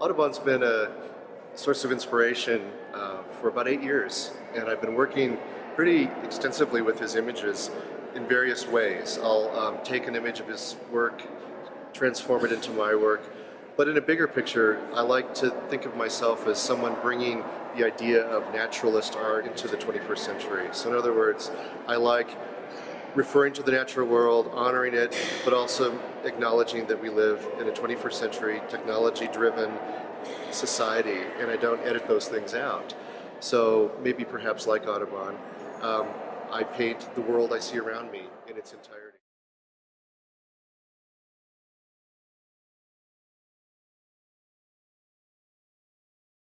Audubon's been a source of inspiration uh, for about eight years, and I've been working pretty extensively with his images in various ways. I'll um, take an image of his work, transform it into my work, but in a bigger picture, I like to think of myself as someone bringing the idea of naturalist art into the 21st century. So in other words, I like referring to the natural world, honoring it, but also acknowledging that we live in a 21st century technology-driven society, and I don't edit those things out. So maybe perhaps like Audubon, um, I paint the world I see around me in its entirety.